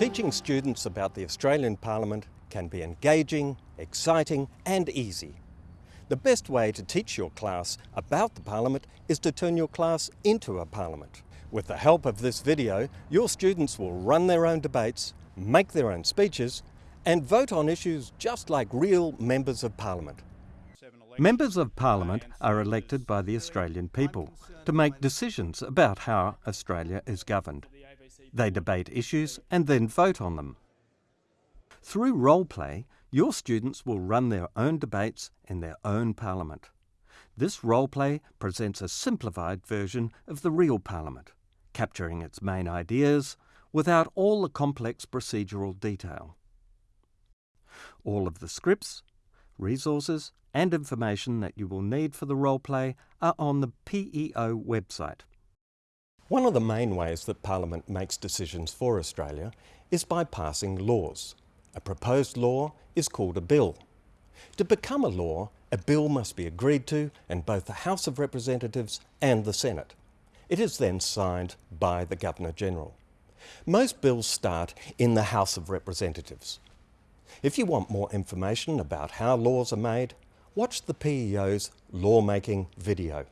Teaching students about the Australian Parliament can be engaging, exciting and easy. The best way to teach your class about the Parliament is to turn your class into a Parliament. With the help of this video, your students will run their own debates, make their own speeches and vote on issues just like real Members of Parliament. Members of Parliament are elected by the Australian people to make decisions about how Australia is governed. They debate issues and then vote on them. Through role play, your students will run their own debates in their own parliament. This role play presents a simplified version of the real parliament, capturing its main ideas without all the complex procedural detail. All of the scripts, resources and information that you will need for the role play are on the PEO website. One of the main ways that Parliament makes decisions for Australia is by passing laws. A proposed law is called a bill. To become a law, a bill must be agreed to in both the House of Representatives and the Senate. It is then signed by the Governor-General. Most bills start in the House of Representatives. If you want more information about how laws are made, watch the PEO's lawmaking video.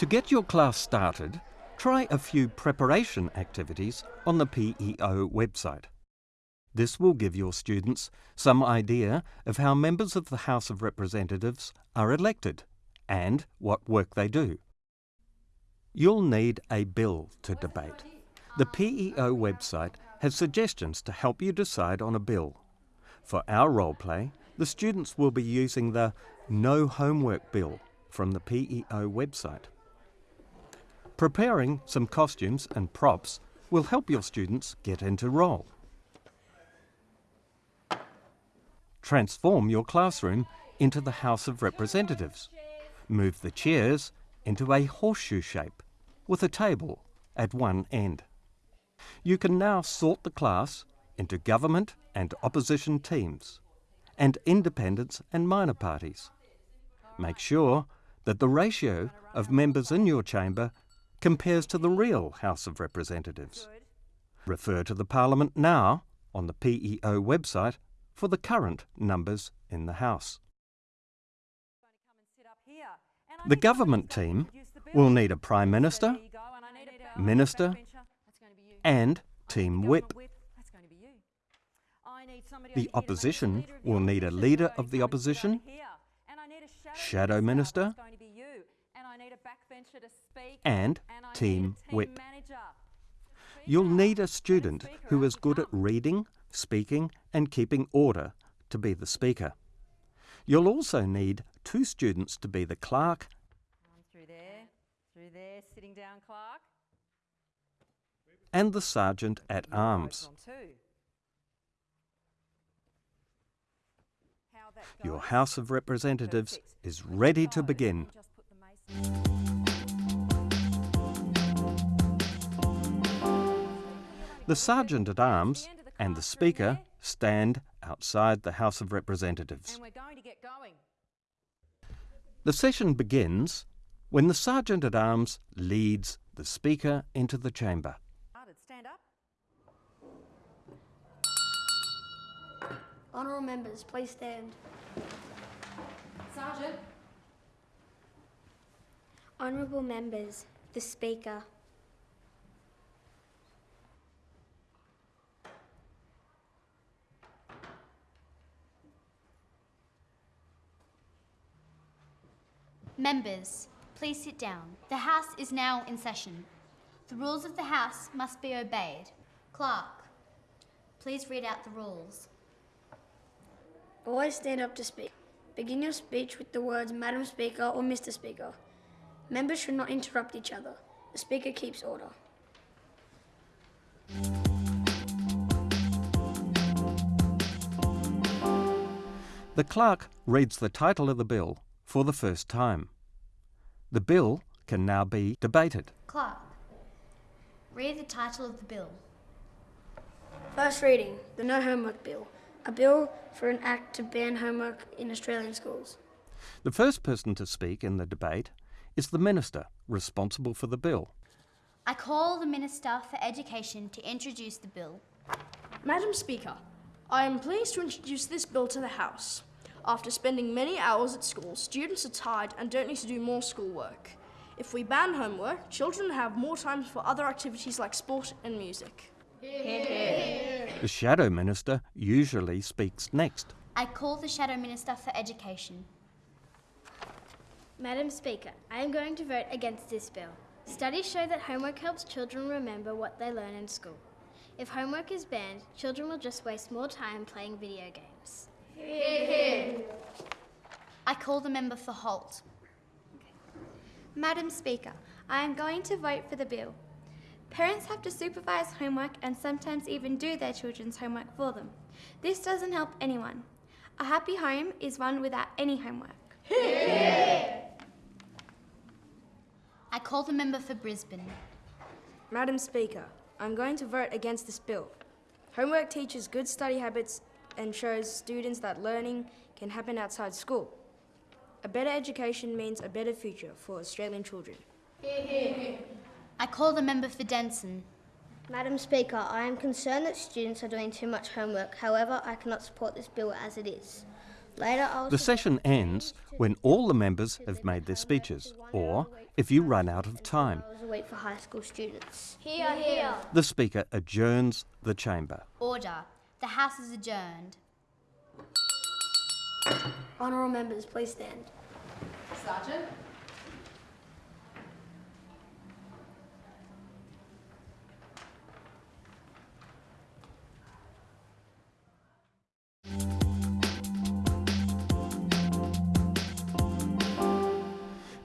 To get your class started, try a few preparation activities on the PEO website. This will give your students some idea of how members of the House of Representatives are elected and what work they do. You'll need a bill to debate. The PEO website has suggestions to help you decide on a bill. For our role play, the students will be using the No Homework Bill from the PEO website. Preparing some costumes and props will help your students get into role. Transform your classroom into the House of Representatives. Move the chairs into a horseshoe shape with a table at one end. You can now sort the class into government and opposition teams and independents and minor parties. Make sure that the ratio of members in your chamber compares to the real House of Representatives. Refer to the Parliament now on the PEO website for the current numbers in the House. The government team will need a Prime Minister, Minister and Team Whip. The opposition will need a leader of the opposition, Shadow Minister, and Team Whip. You'll need a student who is good at reading, speaking and keeping order to be the speaker. You'll also need two students to be the clerk Through there, through there, sitting down, Clark. and the sergeant at arms. On two. How that Your? House of Representatives is ready to begin. The sergeant at arms and the speaker stand outside the House of Representatives. And we're going to get going. The session begins when the sergeant at arms leads the speaker into the chamber. Started. Stand up. Honourable members, please stand. Sergeant. Honourable members, the Speaker. Members, please sit down. The House is now in session. The rules of the House must be obeyed. Clerk, please read out the rules. Always stand up to speak. Begin your speech with the words Madam Speaker or Mr. Speaker. Members should not interrupt each other. The Speaker keeps order. The clerk reads the title of the bill for the first time. The bill can now be debated. Clerk, read the title of the bill. First reading the No Homework Bill. A bill for an act to ban homework in Australian schools. The first person to speak in the debate is the Minister responsible for the bill. I call the Minister for Education to introduce the bill. Madam Speaker, I am pleased to introduce this bill to the House. After spending many hours at school, students are tired and don't need to do more schoolwork. If we ban homework, children have more time for other activities like sport and music. The Shadow Minister usually speaks next. I call the Shadow Minister for Education. Madam Speaker, I am going to vote against this bill. Studies show that homework helps children remember what they learn in school. If homework is banned, children will just waste more time playing video games. I call the member for Holt. Madam Speaker, I am going to vote for the bill. Parents have to supervise homework and sometimes even do their children's homework for them. This doesn't help anyone. A happy home is one without any homework. I call the member for Brisbane. Madam Speaker, I'm going to vote against this bill. Homework teaches good study habits and shows students that learning can happen outside school. A better education means a better future for Australian children. I call the member for Denison. Madam Speaker, I am concerned that students are doing too much homework. However, I cannot support this bill as it is. Later, I will The session ends when all the members have made their speeches, or if you run out of time. hours for high school students. The Speaker adjourns the chamber. Order. The House is adjourned. Honourable members, please stand. Sergeant?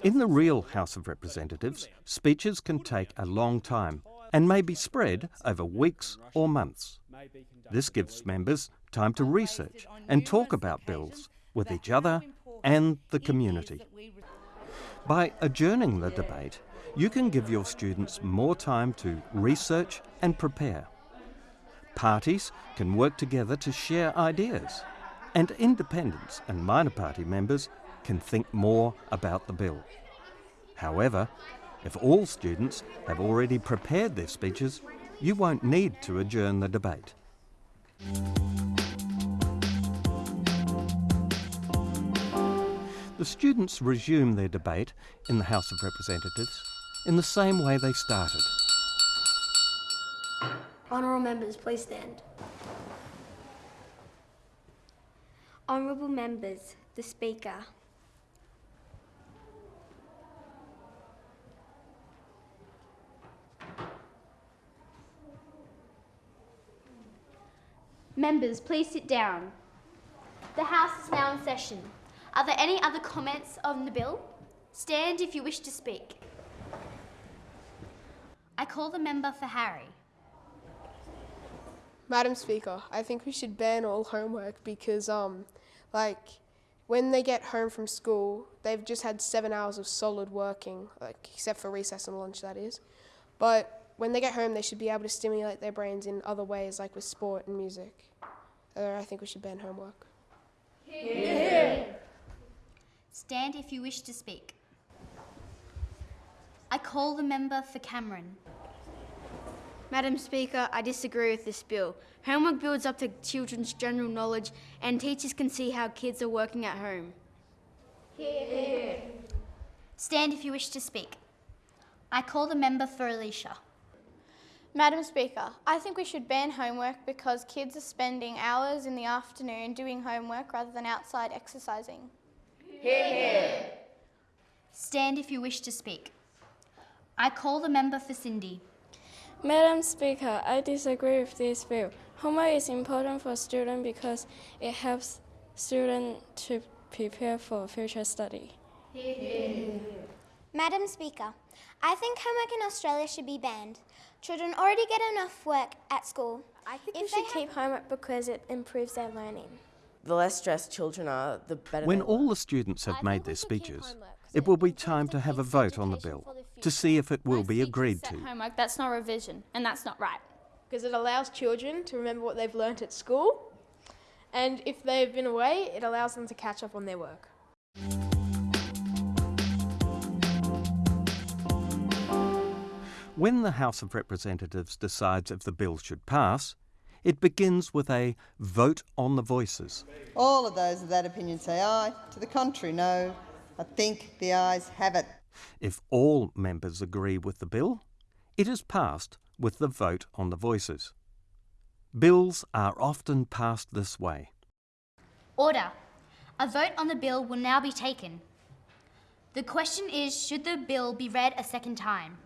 In the real House of Representatives, speeches can take a long time and may be spread over weeks or months. This gives members time to research and talk about bills with each other and the community. By adjourning the debate, you can give your students more time to research and prepare. Parties can work together to share ideas, and independents and minor party members can think more about the bill. However, if all students have already prepared their speeches, you won't need to adjourn the debate. The students resume their debate in the House of Representatives in the same way they started. Honourable members, please stand. Honourable members, the Speaker. Members, please sit down. The House is now in session. Are there any other comments on the bill? Stand if you wish to speak. I call the member for Harry. Madam Speaker, I think we should ban all homework because, um, like, when they get home from school, they've just had seven hours of solid working, like, except for recess and lunch, that is. But when they get home, they should be able to stimulate their brains in other ways, like with sport and music. Uh, I think we should ban homework. Here. Stand if you wish to speak. I call the member for Cameron. Madam Speaker, I disagree with this bill. Homework builds up to children's general knowledge, and teachers can see how kids are working at home. Here. Stand if you wish to speak. I call the member for Alicia. Madam Speaker, I think we should ban homework because kids are spending hours in the afternoon doing homework rather than outside exercising. Hear here. Stand if you wish to speak. I call the member for Cindy. Madam Speaker, I disagree with this bill. Homework is important for students because it helps students to prepare for future study. Hear, hear. Madam Speaker, I think homework in Australia should be banned. Children already get enough work at school. I think If we should keep homework because it improves their learning. The less stressed children are, the better. When they all the students have made their speeches, it will be time to have a vote on the bill to see if it will be agreed to. Homework, that's not revision, and that's not right. Because it allows children to remember what they've learnt at school, and if they've been away, it allows them to catch up on their work. When the House of Representatives decides if the bill should pass, it begins with a vote on the voices. All of those of that opinion say aye. To the contrary, no. I think the ayes have it. If all members agree with the bill, it is passed with the vote on the voices. Bills are often passed this way. Order. A vote on the bill will now be taken. The question is should the bill be read a second time?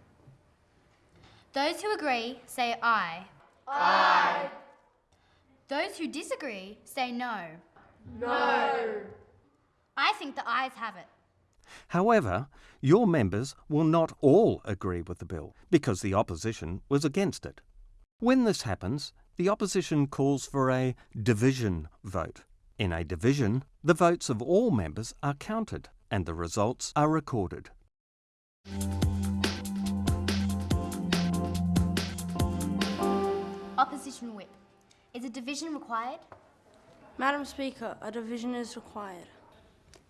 Those who agree say aye. Aye. Those who disagree say no. No. I think the ayes have it. However, your members will not all agree with the bill because the opposition was against it. When this happens, the opposition calls for a division vote. In a division, the votes of all members are counted and the results are recorded. Opposition whip. Is a division required? Madam Speaker, a division is required.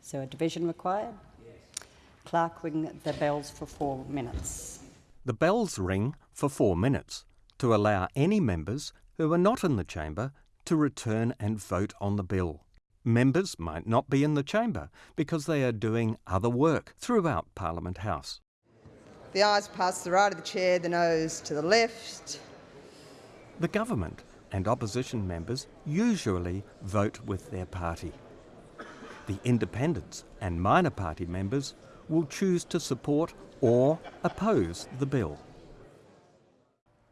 So a division required? Yes. Clerk ring the bells for four minutes. The bells ring for four minutes to allow any members who are not in the chamber to return and vote on the bill. Members might not be in the chamber because they are doing other work throughout Parliament House. The ayes pass to the right of the chair, the noes to the left. The government and opposition members usually vote with their party. The independents and minor party members will choose to support or oppose the bill.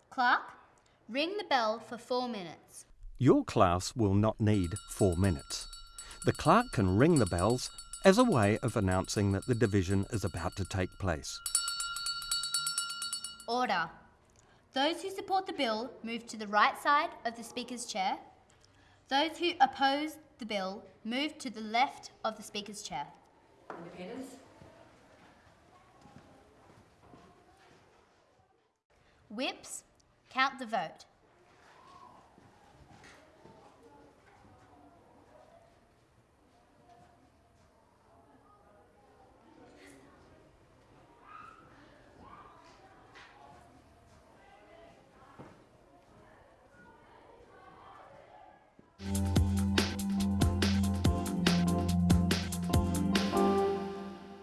Clerk, ring the bell for four minutes. Your class will not need four minutes. The clerk can ring the bells as a way of announcing that the division is about to take place. Order. Those who support the bill move to the right side of the Speaker's chair. Those who oppose the bill move to the left of the Speaker's chair. Independents? Whips, count the vote.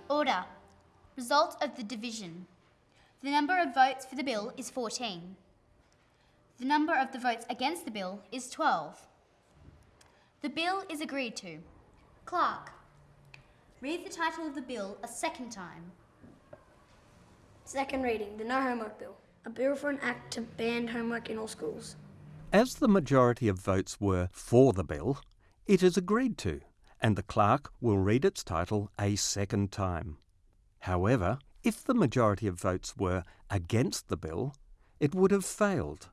Order. Result of the division. The number of votes for the bill is 14. The number of the votes against the bill is 12. The bill is agreed to. Clerk, read the title of the bill a second time. Second reading, the No Homework Bill. A bill for an act to ban homework in all schools. As the majority of votes were for the bill, it is agreed to, and the clerk will read its title a second time. However, if the majority of votes were against the bill, it would have failed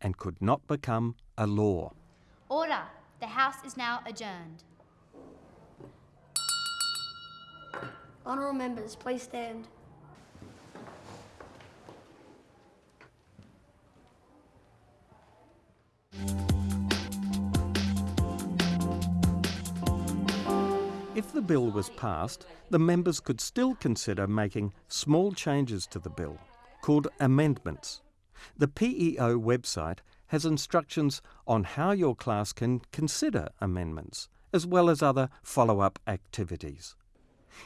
and could not become a law. Order. The House is now adjourned. Honourable members, please stand. If the bill was passed, the members could still consider making small changes to the bill, called amendments. The PEO website has instructions on how your class can consider amendments, as well as other follow up activities.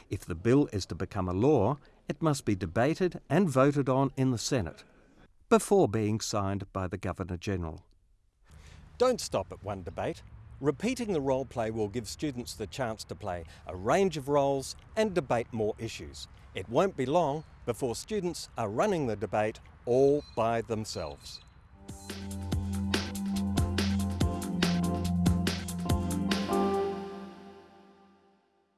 If the bill is to become a law, it must be debated and voted on in the Senate before being signed by the Governor General. Don't stop at one debate. Repeating the role play will give students the chance to play a range of roles and debate more issues. It won't be long before students are running the debate all by themselves.